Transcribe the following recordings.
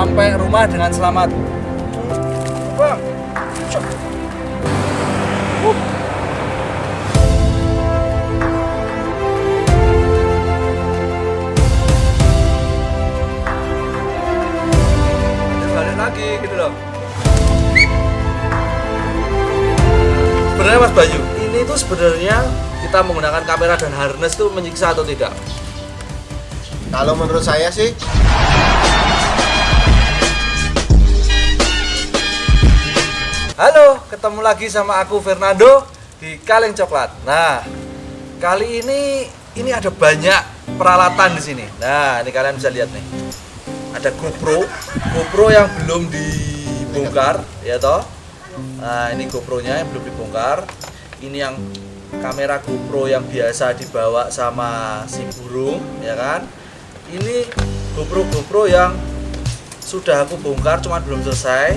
sampai rumah dengan selamat. Bang. Lagi gitu loh. Sebenarnya Mas Bayu, ini tuh sebenarnya kita menggunakan kamera dan harness tuh menyiksa atau tidak? Kalau menurut saya sih Halo, ketemu lagi sama aku Fernando di Kaleng Coklat. Nah, kali ini ini ada banyak peralatan di sini. Nah, ini kalian bisa lihat nih. Ada GoPro, GoPro yang belum dibongkar, ya toh. Nah, ini GoPro-nya yang belum dibongkar. Ini yang kamera GoPro yang biasa dibawa sama si burung, ya kan? Ini GoPro GoPro yang sudah aku bongkar, cuma belum selesai.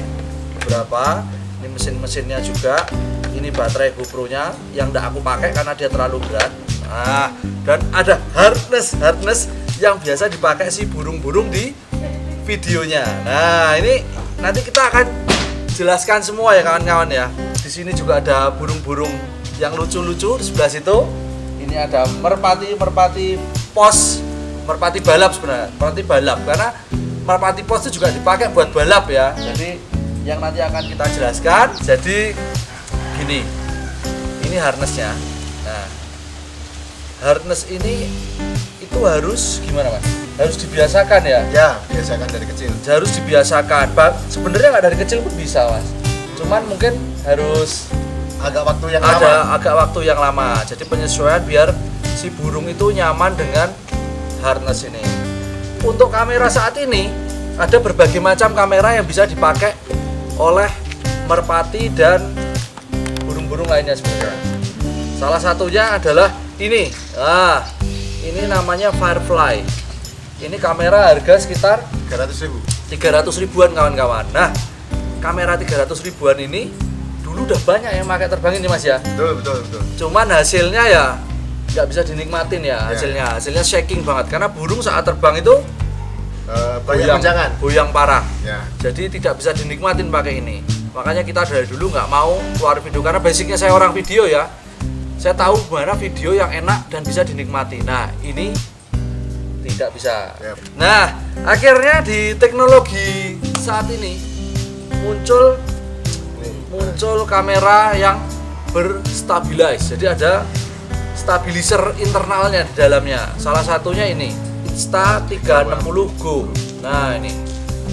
Berapa? Ini mesin-mesinnya juga. Ini baterai GoPro nya yang tidak aku pakai karena dia terlalu berat. Nah dan ada harness harness yang biasa dipakai si burung-burung di videonya. Nah ini nanti kita akan jelaskan semua ya kawan-kawan ya. Di sini juga ada burung-burung yang lucu-lucu. Di sebelah situ ini ada merpati merpati pos merpati balap sebenarnya. Merpati balap karena merpati pos itu juga dipakai buat balap ya. Jadi yang nanti akan kita jelaskan. Jadi gini, ini harnessnya. Nah, harness ini itu harus gimana mas? Harus dibiasakan ya? ya biasakan dari kecil. Harus dibiasakan. Ba- Sebenarnya nggak dari kecil pun bisa mas. Cuman mungkin harus Agak waktu yang ada lama. agak waktu yang lama. Jadi penyesuaian biar si burung itu nyaman dengan harness ini. Untuk kamera saat ini ada berbagai macam kamera yang bisa dipakai oleh merpati dan burung-burung lainnya sebenarnya. Salah satunya adalah ini. Nah, ini namanya Firefly. Ini kamera harga sekitar 300 ribu. 300 ribuan kawan-kawan. Nah, kamera 300 ribuan ini dulu udah banyak yang pakai terbang ini Mas ya. Betul, betul, betul. Cuman hasilnya ya nggak bisa dinikmatin ya Ya. hasilnya. Hasilnya shaking banget karena burung saat terbang itu Eh, banyak goyang, jangan. goyang parah. Ya. Jadi tidak bisa dinikmatin pakai ini. Makanya kita dari dulu nggak mau keluar video karena basicnya saya orang video ya. Saya tahu mana video yang enak dan bisa dinikmati. Nah ini tidak bisa. Yap. Nah akhirnya di teknologi saat ini muncul muncul kamera yang berstabilize. Jadi ada stabilizer internalnya di dalamnya. Salah satunya ini Insta360 Go. Nah, ini.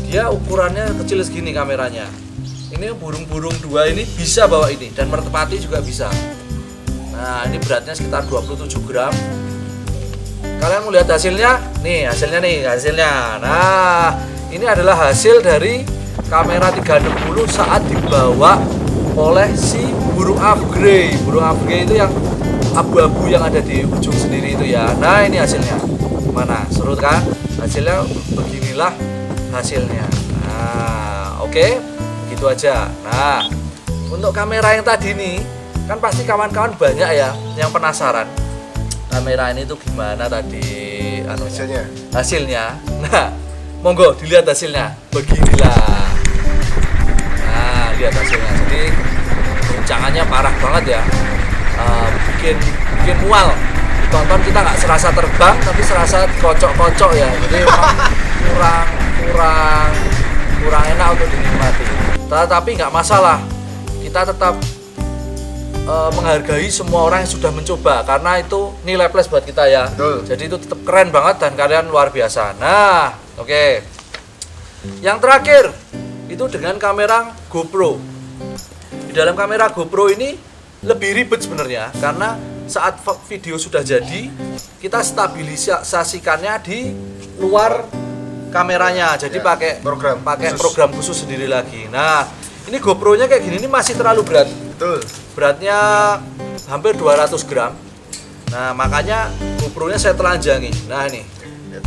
Dia ukurannya kecil segini kameranya. Ini burung-burung dua ini bisa bawa ini dan merpati juga bisa. Nah, ini beratnya sekitar 27 gram. Kalian mau lihat hasilnya? Nih, hasilnya nih, hasilnya. Nah, ini adalah hasil dari kamera 360 saat dibawa oleh si burung upgrade. Burung upgrade itu yang abu-abu yang ada di ujung sendiri itu ya. Nah, ini hasilnya. Mana? Seru kan? Hasilnya beginilah hasilnya. Nah, oke. Begitu aja. Nah, untuk kamera yang tadi nih, kan pasti kawan-kawan banyak ya yang penasaran kamera ini tuh gimana tadi anu Hasilnya. hasilnya nah monggo dilihat hasilnya beginilah nah lihat hasilnya jadi guncangannya parah banget ya Eh, bikin bikin mual ditonton kita nggak serasa terbang tapi serasa kocok-kocok ya jadi kurang kurang kurang enak untuk dinikmati tetapi nggak masalah kita tetap eh, menghargai semua orang yang sudah mencoba karena itu nilai plus buat kita ya. Betul. Jadi itu tetap keren banget dan kalian luar biasa. Nah, oke. Yang terakhir itu dengan kamera GoPro. Di dalam kamera GoPro ini lebih ribet sebenarnya karena saat video sudah jadi kita stabilisasikannya di luar kameranya. Jadi Ya, pakai program pakai khusus. program khusus sendiri lagi. Nah, ini GoPro-nya kayak gini ini masih terlalu berat Betul. beratnya hampir 200 gram nah makanya GoPro nya saya telanjangi nah ini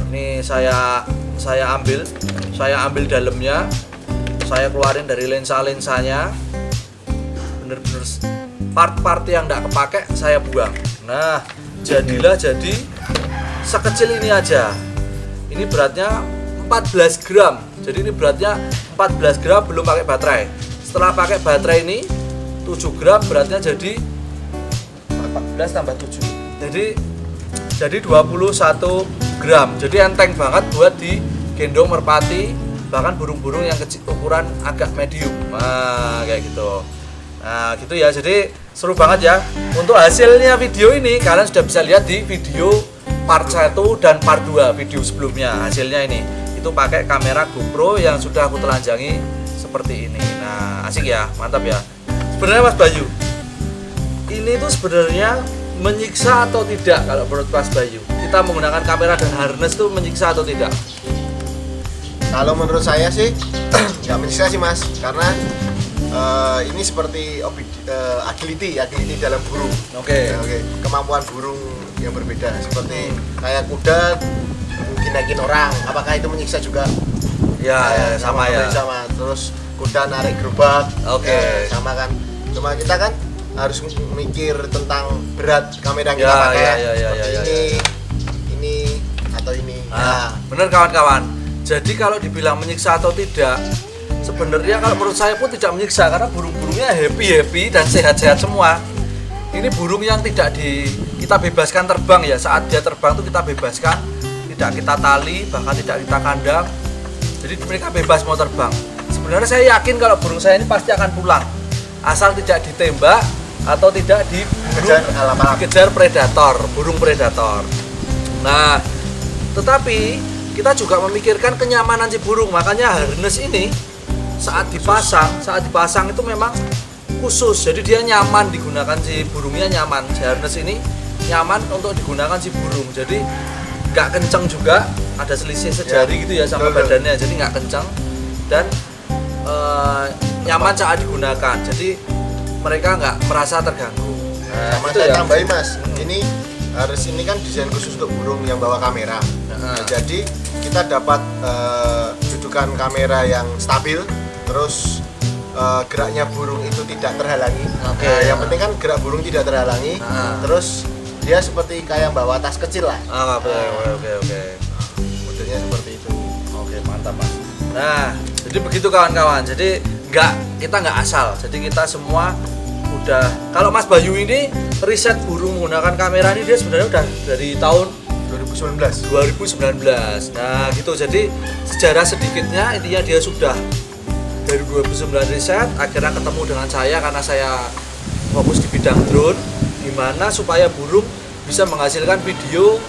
ini saya saya ambil saya ambil dalamnya saya keluarin dari lensa-lensanya bener-bener s- part-part yang tidak kepake saya buang. Nah jadilah jadi sekecil ini aja. Ini beratnya 14 gram. Jadi ini beratnya 14 gram belum pakai baterai. Setelah pakai baterai ini 7 gram beratnya jadi 14 tambah 7 jadi jadi 21 gram. Jadi enteng banget buat digendong merpati bahkan burung-burung yang kecil ukuran agak medium. Nah kayak gitu nah gitu ya. Jadi seru banget ya. Untuk hasilnya video ini kalian sudah bisa lihat di video part 1 dan part 2 video sebelumnya hasilnya ini. Itu pakai kamera GoPro yang sudah aku telanjangi seperti ini. Nah asik ya. Mantap ya. Sebenarnya Mas Bayu ini tuh sebenarnya menyiksa atau tidak kalau menurut Mas Bayu? Kita menggunakan kamera dan harness tuh menyiksa atau tidak? Kalau menurut saya sih nggak menyiksa sih mas, karena eh, ini seperti eh, agility, agility dalam burung. oke Ya, Oke, kemampuan burung yang berbeda. Seperti kayak kuda mungkin naikin orang, apakah itu menyiksa juga? ya, ya, sama ya Sama. Terus kuda narik gerobak, Oke. ya, sama kan. Cuma kita kan harus mikir tentang berat kamera yang Ya, kita pakai. ya, ya, ya, seperti ya, ya, ini, ini atau ini. Nah, Nah, bener kawan-kawan. Jadi kalau dibilang menyiksa atau tidak, sebenarnya kalau menurut saya pun tidak menyiksa karena burung-burungnya happy happy dan sehat-sehat semua. Ini burung yang tidak di kita bebaskan terbang ya. Saat dia terbang tuh kita bebaskan, tidak kita tali, bahkan tidak kita kandang. Jadi mereka bebas mau terbang. Sebenarnya saya yakin kalau burung saya ini pasti akan pulang, asal tidak ditembak atau tidak diburu Kejar alam-alam. dikejar predator, burung predator. Nah, tetapi kita juga memikirkan kenyamanan si burung. Makanya harness ini saat dipasang, saat dipasang itu memang khusus. Jadi dia nyaman digunakan si burungnya nyaman. Si harness ini nyaman untuk digunakan si burung. Jadi nggak kenceng juga, ada selisih sejari gitu ya sama betul, badannya. Jadi nggak kenceng dan eh, nyaman saat digunakan. Jadi mereka nggak merasa terganggu. Nah, itu saya ya. tambahin mas ini harus ini kan desain khusus untuk burung yang bawa kamera Nah. Nah, jadi kita dapat eh, dudukan kamera yang stabil terus eh, geraknya burung itu tidak terhalangi Oke. Nah, yang penting kan gerak burung tidak terhalangi Nah. terus dia seperti kayak bawa tas kecil lah Ah, oke, oke, oke, modelnya seperti itu Oke, mantap, Mas. Nah, jadi begitu kawan-kawan. Jadi nggak kita nggak asal. Jadi kita semua udah kalau Mas Bayu ini riset burung menggunakan kamera ini dia sebenarnya udah dari tahun 2019 2019. Nah, gitu. Jadi sejarah sedikitnya intinya dia sudah dari 2009 riset akhirnya ketemu dengan saya karena saya fokus di bidang drone gimana supaya burung bisa menghasilkan video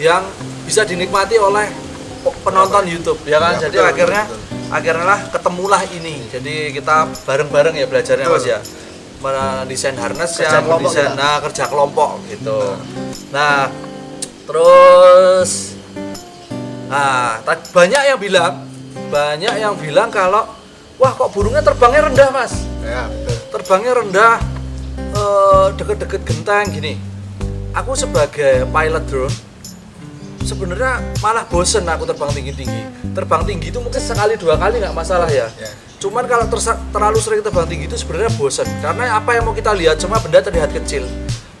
yang bisa dinikmati oleh penonton YouTube ya kan. Ya, Jadi betul, akhirnya betul, akhirnya lah ketemulah ini. Jadi kita bareng-bareng ya belajarnya Betul. Mas ya. Mendesain harness Kerja yang mendesain nah kerja kelompok gitu. Nah, Terus nah, banyak yang bilang, banyak yang bilang kalau wah kok burungnya terbangnya rendah, Mas. ya betul Terbangnya rendah eh, deket-deket genteng gini. Aku sebagai pilot drone sebenarnya malah bosen aku terbang tinggi-tinggi. Terbang tinggi itu mungkin sekali dua kali nggak masalah ya. ya Cuman kalau terlalu sering terbang tinggi itu sebenarnya bosan karena apa yang mau kita lihat cuma benda terlihat kecil.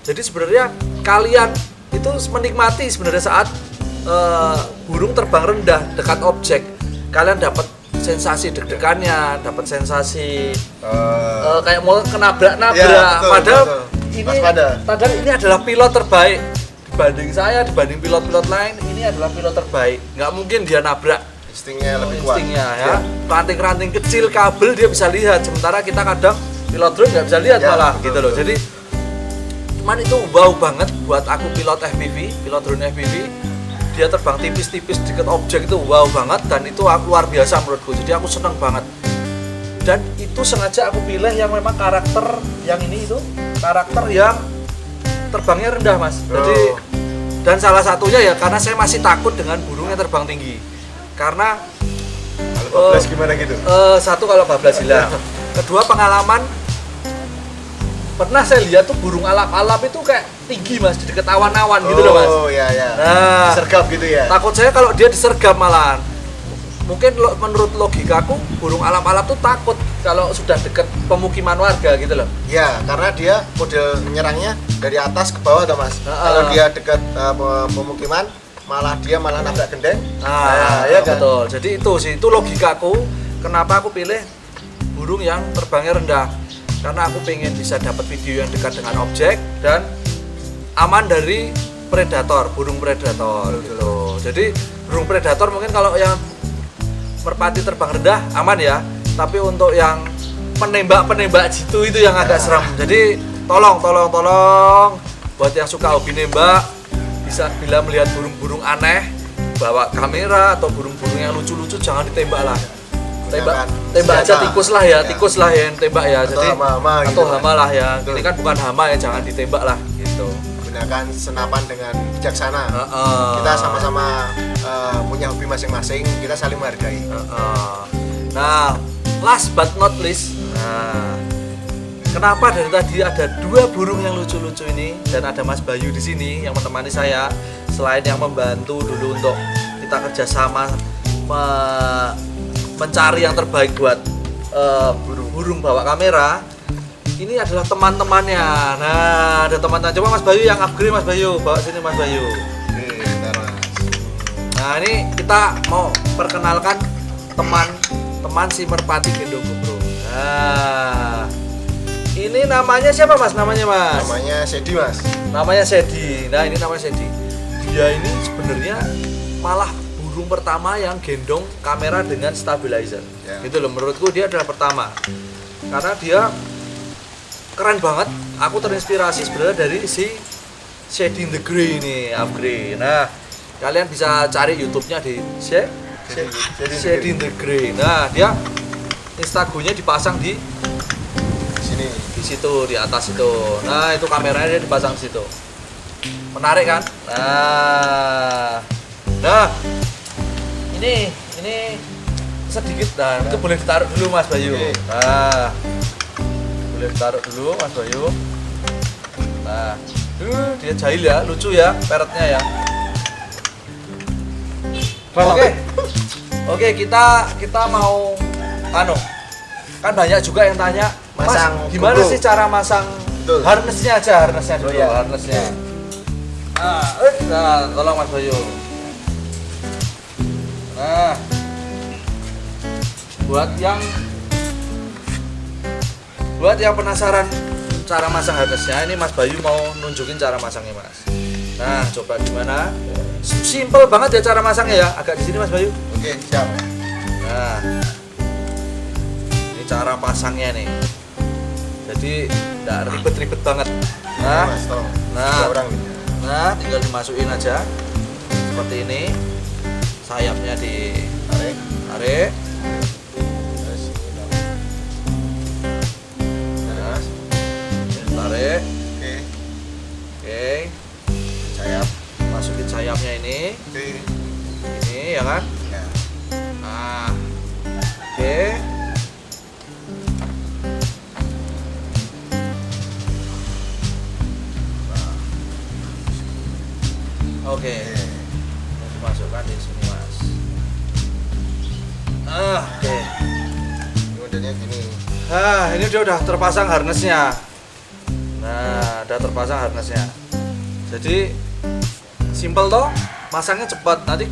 Jadi sebenarnya kalian itu menikmati sebenarnya saat eh, burung terbang rendah dekat objek. Kalian dapat sensasi deg-degannya, dapat sensasi Eh, eh, kayak mau kenabrak-nabrak. Ya, betul, padahal betul. ini Waspada. padahal ini adalah pilot terbaik dibanding saya, dibanding pilot-pilot lain. Ini adalah pilot terbaik. Nggak mungkin dia nabrak instingnya lebih kuat instingnya ya ranting-ranting kecil kabel dia bisa lihat sementara kita kadang pilot drone nggak bisa lihat Ya, malah betul, gitu loh betul. jadi cuman itu wow banget buat aku pilot FPV pilot drone FPV dia terbang tipis-tipis deket objek itu wow banget dan itu aku luar biasa menurutku. Jadi aku seneng banget. Dan itu sengaja aku pilih yang memang karakter yang ini itu karakter yang terbangnya rendah mas. Jadi Oh. dan salah satunya ya karena saya masih takut dengan burung yang terbang tinggi. Karena kalau 12 Eh, gimana gitu? Eh, satu kalau bablas hilang. Kedua pengalaman pernah saya lihat tuh burung alap-alap itu kayak tinggi mas di dekat awan-awan gitu loh mas. oh ya ya Nah, sergap gitu ya takut saya kalau dia disergap malahan. Mungkin lo- menurut logikaku burung alap-alap tuh takut kalau sudah dekat pemukiman warga gitu loh. Ya, karena dia model menyerangnya dari atas ke bawah, toh mas. Heeh. Kalau dia dekat uh, pe- pemukiman, malah dia malah nabrak gendeng Nah, ya kan betul. Jadi itu sih, itu logikaku. Kenapa aku pilih burung yang terbangnya rendah? Karena aku pengen bisa dapat video yang dekat dengan objek dan aman dari predator, burung predator gitu. Jadi burung predator mungkin kalau yang merpati terbang rendah aman ya. Tapi untuk yang penembak-penembak jitu itu yang agak serem. Jadi tolong, tolong, tolong buat yang suka hobi nembak bisa bila melihat burung-burung aneh bawa kamera atau burung-burung yang lucu-lucu jangan ditembak lah tembak tembak aja tikus lah ya, Ya. tikus lah yang tembak ya Atau jadi hama-hama atau gitu kan. hama lah ya Betul. ini kan bukan hama ya jangan ditembak lah gitu gunakan senapan dengan bijaksana Heeh. kita sama-sama eh, punya hobi masing-masing kita saling menghargai Heeh. nah last but not least nah kenapa dari tadi ada dua burung yang lucu-lucu ini dan ada Mas Bayu di sini yang menemani saya selain yang membantu dulu untuk kita kerjasama me- mencari yang terbaik buat eh, burung-burung bawa kamera ini adalah teman-temannya nah ada teman-teman coba Mas Bayu yang upgrade Mas Bayu bawa sini Mas Bayu oke. Nah ini kita mau perkenalkan teman teman si merpati gendong bro. Nah ini namanya siapa mas? Namanya mas? namanya Sedi mas Namanya Sedi. Nah ini namanya Sedi. Dia ini sebenarnya malah burung pertama yang gendong kamera dengan stabilizer. Ya. Gitu loh. Menurutku dia adalah pertama karena dia keren banget. Aku terinspirasi sebenarnya dari si Shady in the Grey ini, upgrade. Nah, kalian bisa cari YouTube-nya di Shady in the Grey. Nah, dia instagonya dipasang di di sini di situ di atas itu. Nah, itu kameranya dia dipasang di situ. Menarik kan? Nah. Nah. Ini ini sedikit nah, itu boleh ditaruh dulu Mas Bayu. Oke. Nah. Boleh ditaruh dulu Mas Bayu. Nah, uh, dia jahil ya, lucu ya peretnya ya. Oke. Oke, kita kita mau anu. Kan banyak juga yang tanya, Mas, Masang gimana GoPro." sih cara masang Betul. harnessnya aja, harnessnya dulu, Oh, iya. harnessnya. Nah, eh, nah, tolong Mas Bayu. Nah, buat yang buat yang penasaran cara masang harnessnya, ini Mas Bayu mau nunjukin cara masangnya Mas. Nah, coba gimana? Simple banget ya cara masangnya ya. Agak di sini Mas Bayu. oke siap Nah, ini cara pasangnya nih. Jadi tidak ribet-ribet banget. Nah, nah. Nah tinggal dimasukin aja seperti ini. Sayapnya tarik ditarik. terus udah terpasang harnessnya. Nah, udah terpasang harnessnya. Jadi simple toh, masangnya cepat. Nanti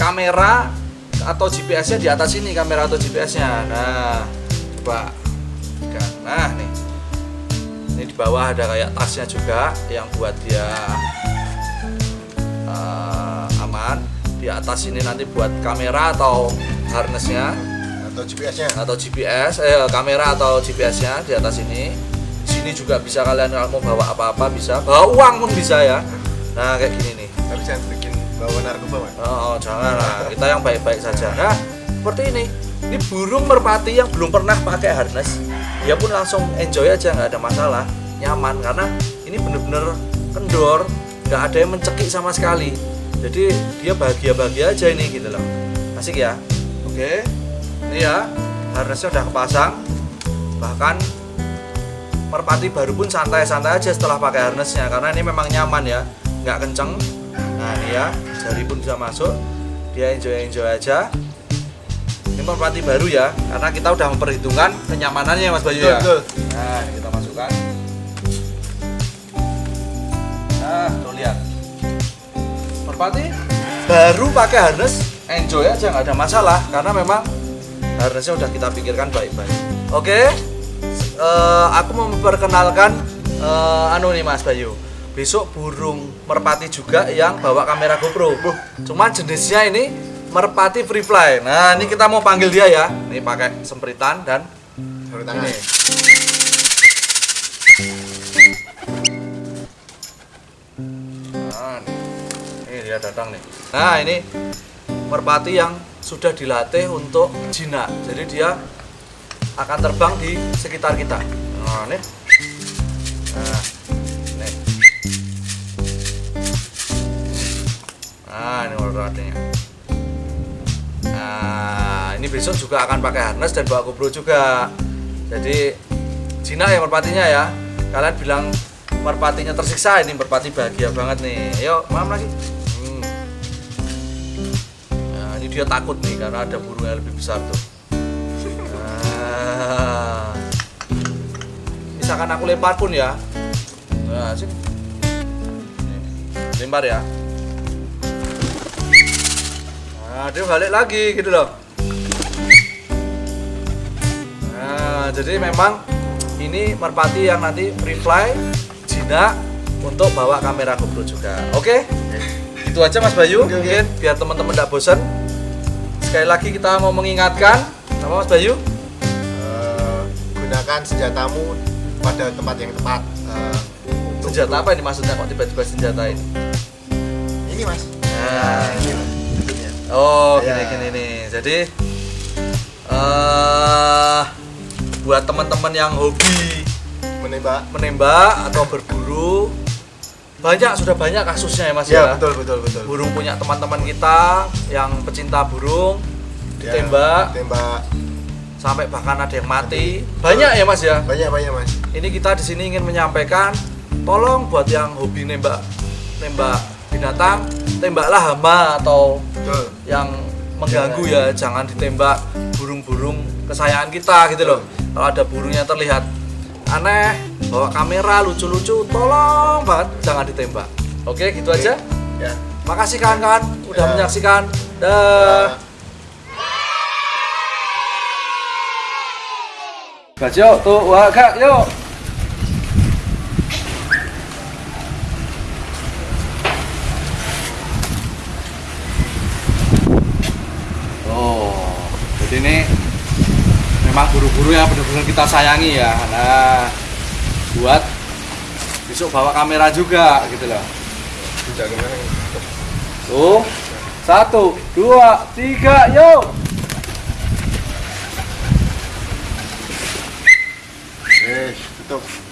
kamera atau GPS-nya di atas ini kamera atau GPS-nya. Nah, coba. Nah, nih. Ini di bawah ada kayak tasnya juga yang buat dia eh, aman. Di atas ini nanti buat kamera atau harnessnya atau GPS-nya atau GPS eh kamera atau GPS-nya di atas ini. Di sini juga bisa kalian kalau mau bawa apa-apa bisa. Bawa uang pun bisa ya. Nah, kayak gini nih. tapi jangan bikin bawa narkoba mas Oh, oh, jangan lah. Kita yang baik-baik saja. Nah, seperti ini. Ini burung merpati yang belum pernah pakai harness. Dia pun langsung enjoy aja, nggak ada masalah, nyaman karena ini bener-bener kendor, nggak ada yang mencekik sama sekali. Jadi dia bahagia-bahagia aja ini gitu loh. Asik ya. Oke. Ini ya, harnessnya udah kepasang. Bahkan merpati baru pun santai-santai aja setelah pakai harnessnya karena ini memang nyaman ya, nggak kenceng. Nah ini ya, jari pun bisa masuk. Dia enjoy-enjoy aja. Ini merpati baru ya, karena kita udah memperhitungkan kenyamanannya Mas Bayu ya. betul Nah, ini kita masukkan. Nah, tuh lihat. Merpati baru pakai harness enjoy aja nggak ada masalah karena memang harnessnya udah kita pikirkan baik-baik. Oke eh, aku mau memperkenalkan eh, anu nih Mas Bayu. Besok burung merpati juga yang bawa kamera GoPro. Cuman jenisnya ini merpati free fly. Nah ini kita mau panggil dia ya. Ini pakai sempritan dan tangan. ini. Nah, ini dia datang nih. Nah, ini merpati yang sudah dilatih untuk jinak. Jadi dia akan terbang di sekitar kita. Nah, nih. Nah, nih. Nah, ini merpatinya. Nah, ini besok juga akan pakai harness dan bawa GoPro juga. Jadi jinak ya merpatinya ya. Kalian bilang merpatinya tersiksa ini merpati bahagia banget nih. Ayo, mam lagi. Ini dia takut nih karena ada burung yang lebih besar tuh. Nah. Misalkan aku lempar pun ya. Nah, sini. Nih, Lempar ya. Nah, dia balik lagi gitu loh. Nah, jadi memang ini merpati yang nanti free fly jinak untuk bawa kamera GoPro juga. Oke? Itu aja Mas Bayu. Mungkin biar teman-teman tidak bosan. Sekali lagi kita mau mengingatkan apa Mas Bayu? Eh, gunakan senjatamu pada tempat yang tepat. Untuk Senjata apa ini maksudnya kok tiba-tiba senjata ini? Ini mas. Nah, ini Mas. Oh, Ya. gini-gini nih. Jadi eh buat teman-teman yang hobi Menembak. menembak atau berburu banyak sudah banyak kasusnya ya Mas Ya, ya. betul betul betul. Burung punya teman-teman kita yang pecinta burung Ya, ditembak Tembak. sampai bahkan ada yang mati. Banyak ya Mas ya. Banyak banyak mas. Ini kita di sini ingin menyampaikan tolong buat yang hobi nembak nembak binatang, tembaklah hama atau Betul. yang mengganggu ya jangan ditembak burung-burung kesayangan kita gitu loh kalau ada burung yang terlihat aneh bawa kamera lucu-lucu tolong banget jangan ditembak. Oke gitu aja. Ya. makasih kawan-kawan udah Ya. menyaksikan. Dah. Gas yuk tuh wah kak yuk Oh, jadi ini memang buru-buru yang benar-benar kita sayangi ya. Nah, buat besok bawa kamera juga gitu loh. Tuh, satu, dua, tiga, yuk. Eh, tutup.